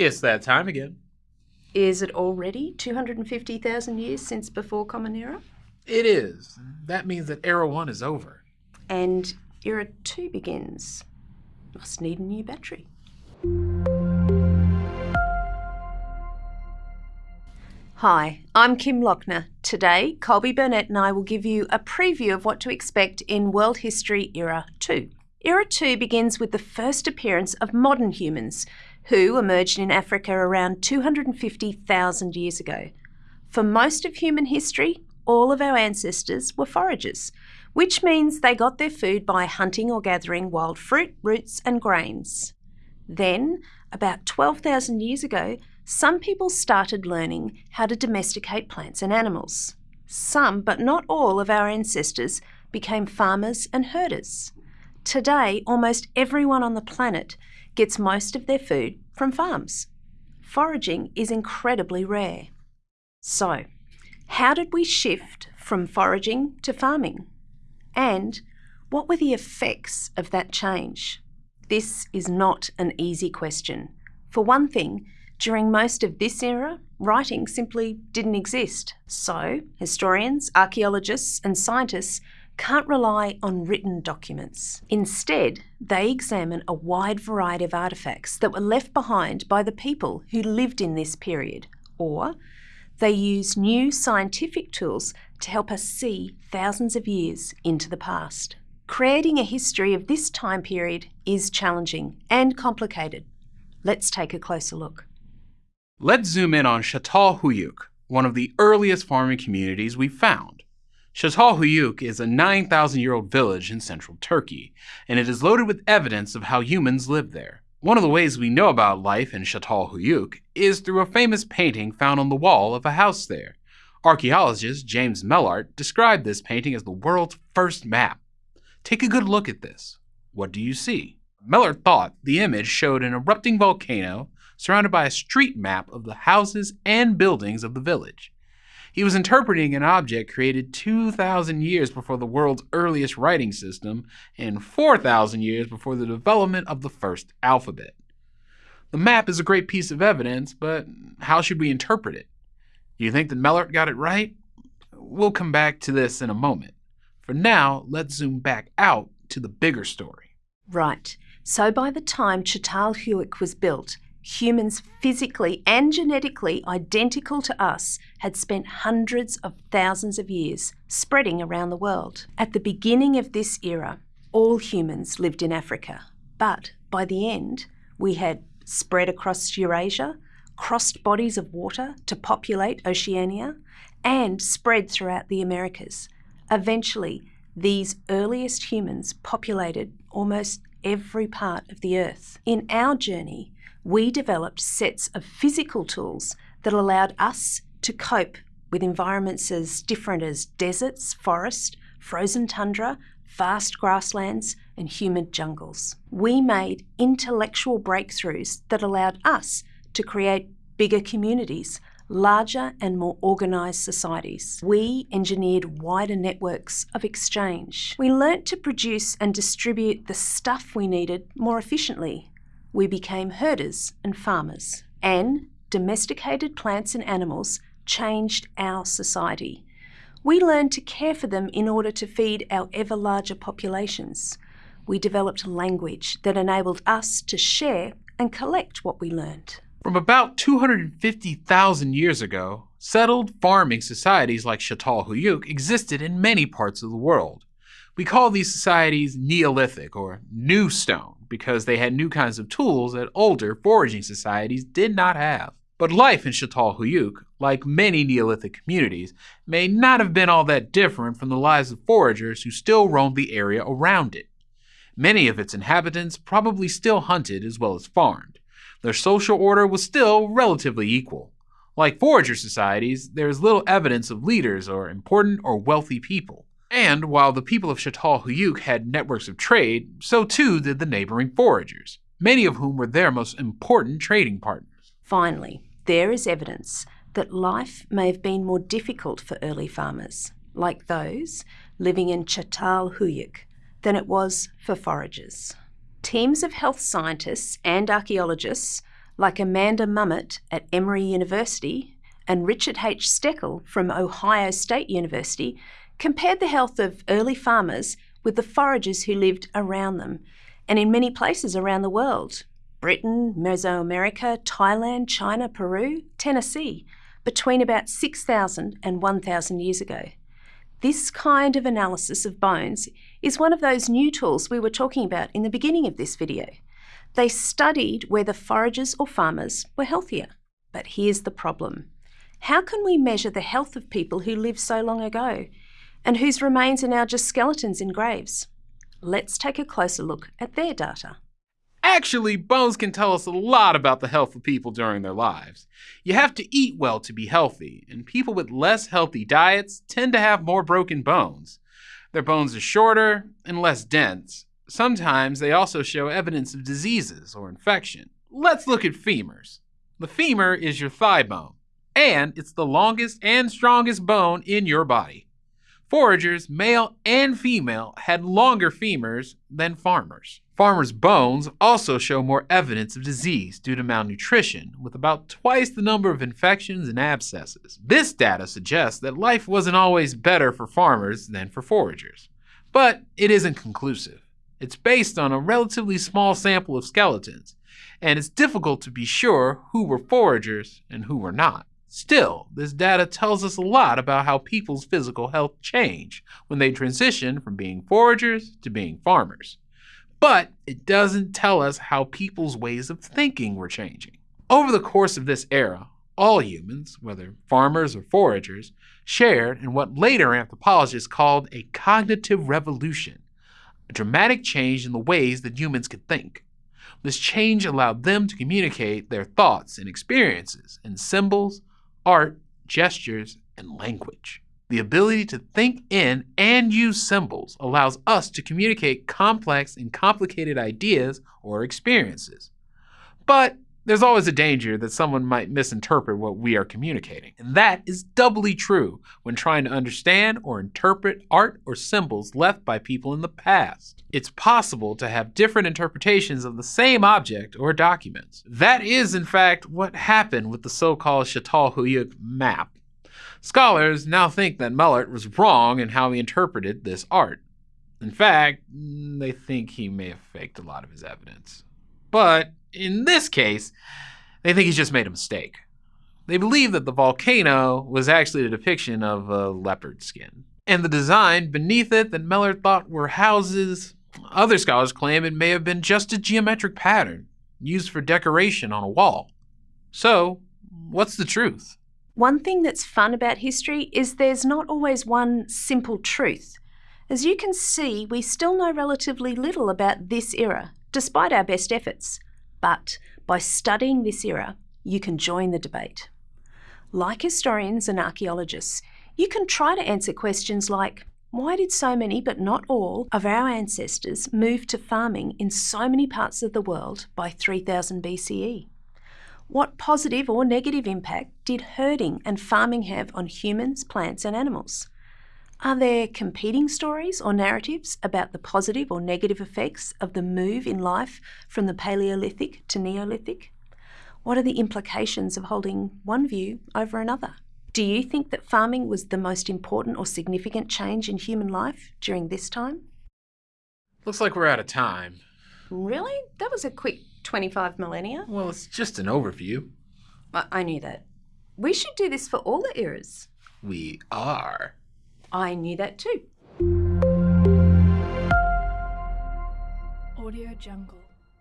It's that time again. Is it already 250,000 years since before Common Era? It is. That means that Era 1 is over. And Era 2 begins. Must need a new battery. Hi, I'm Kim Lochner. Today, Colby Burnett and I will give you a preview of what to expect in World History Era 2. Era 2 begins with the first appearance of modern humans, who emerged in Africa around 250,000 years ago. For most of human history, all of our ancestors were foragers, which means they got their food by hunting or gathering wild fruit, roots, and grains. Then, about 12,000 years ago, some people started learning how to domesticate plants and animals. Some, but not all, of our ancestors became farmers and herders. Today, almost everyone on the planet gets most of their food from farms. Foraging is incredibly rare. So, how did we shift from foraging to farming? And what were the effects of that change? This is not an easy question. For one thing, during most of this era, writing simply didn't exist. So, historians, archaeologists, and scientists can't rely on written documents. Instead, they examine a wide variety of artefacts that were left behind by the people who lived in this period, or they use new scientific tools to help us see thousands of years into the past. Creating a history of this time period is challenging and complicated. Let's take a closer look. Let's zoom in on Çatalhöyük, one of the earliest farming communities we found. Çatalhöyük is a 9,000 year old village in central Turkey, and it is loaded with evidence of how humans lived there. One of the ways we know about life in Çatalhöyük is through a famous painting found on the wall of a house there. Archaeologist James Mellaart described this painting as the world's first map. Take a good look at this. What do you see? Mellaart thought the image showed an erupting volcano surrounded by a street map of the houses and buildings of the village. He was interpreting an object created 2,000 years before the world's earliest writing system and 4,000 years before the development of the first alphabet. The map is a great piece of evidence, but how should we interpret it? Do you think that Mellaart got it right? We'll come back to this in a moment. For now, let's zoom back out to the bigger story. Right. So by the time Çatalhöyük was built, humans physically and genetically identical to us had spent hundreds of thousands of years spreading around the world. At the beginning of this era, all humans lived in Africa, but by the end, we had spread across Eurasia, crossed bodies of water to populate Oceania, and spread throughout the Americas. Eventually, these earliest humans populated almost every part of the Earth. In our journey, we developed sets of physical tools that allowed us to cope with environments as different as deserts, forest, frozen tundra, vast grasslands, and humid jungles. We made intellectual breakthroughs that allowed us to create bigger communities, larger and more organised societies. We engineered wider networks of exchange. We learnt to produce and distribute the stuff we needed more efficiently we became herders and farmers. And domesticated plants and animals changed our society. We learned to care for them in order to feed our ever larger populations. We developed language that enabled us to share and collect what we learned. From about 250,000 years ago, settled farming societies like Çatalhöyük existed in many parts of the world. We call these societies Neolithic or New Stone because they had new kinds of tools that older foraging societies did not have. But life in Çatalhöyük, like many Neolithic communities, may not have been all that different from the lives of foragers who still roamed the area around it. Many of its inhabitants probably still hunted as well as farmed. Their social order was still relatively equal. Like forager societies, there is little evidence of leaders or important or wealthy people. And while the people of Çatalhöyük had networks of trade, so too did the neighboring foragers, many of whom were their most important trading partners. Finally, there is evidence that life may have been more difficult for early farmers, like those living in Çatalhöyük, than it was for foragers. Teams of health scientists and archaeologists like Amanda Mummert at Emory University and Richard H. Steckel from Ohio State University compared the health of early farmers with the foragers who lived around them and in many places around the world Britain, Mesoamerica, Thailand, China, Peru, Tennessee between about 6,000 and 1,000 years ago. This kind of analysis of bones is one of those new tools we were talking about in the beginning of this video. They studied whether foragers or farmers were healthier. But here's the problem. How can we measure the health of people who lived so long ago and whose remains are now just skeletons in graves? Let's take a closer look at their data. Actually, bones can tell us a lot about the health of people during their lives. You have to eat well to be healthy, and people with less healthy diets tend to have more broken bones. Their bones are shorter and less dense. Sometimes they also show evidence of diseases or infection. Let's look at femurs. The femur is your thigh bone, and it's the longest and strongest bone in your body. Foragers, male and female, had longer femurs than farmers. Farmers' bones also show more evidence of disease due to malnutrition, with about twice the number of infections and abscesses. This data suggests that life wasn't always better for farmers than for foragers. But it isn't conclusive. It's based on a relatively small sample of skeletons, and it's difficult to be sure who were foragers and who were not. Still, this data tells us a lot about how people's physical health change when they transition from being foragers to being farmers. But it doesn't tell us how people's ways of thinking were changing. Over the course of this era, all humans, whether farmers or foragers, shared in what later anthropologists called a cognitive revolution, a dramatic change in the ways that humans could think. This change allowed them to communicate their thoughts and experiences in symbols, art, gestures, and language. The ability to think in and use symbols allows us to communicate complex and complicated ideas or experiences. But there's always a danger that someone might misinterpret what we are communicating. And that is doubly true when trying to understand or interpret art or symbols left by people in the past. It's possible to have different interpretations of the same object or documents. That is, in fact, what happened with the so-called Çatalhöyük map. Scholars now think that Mullert was wrong in how he interpreted this art. In fact, they think he may have faked a lot of his evidence. But in this case, they think he's just made a mistake. They believe that the volcano was actually a depiction of a leopard skin. And the design beneath it that Mullert thought were houses, other scholars claim it may have been just a geometric pattern used for decoration on a wall. So, what's the truth? One thing that's fun about history is there's not always one simple truth. As you can see, we still know relatively little about this era, despite our best efforts. But by studying this era, you can join the debate. Like historians and archaeologists, you can try to answer questions like why did so many, but not all, of our ancestors move to farming in so many parts of the world by 3000 BCE? What positive or negative impact did herding and farming have on humans, plants, and animals? Are there competing stories or narratives about the positive or negative effects of the move in life from the Paleolithic to Neolithic? What are the implications of holding one view over another? Do you think that farming was the most important or significant change in human life during this time? Looks like we're out of time. Really? That was a quick 25 millennia. Well, it's just an overview. I, I knew that. We should do this for all the eras. We are. I knew that too. Audio Jungle.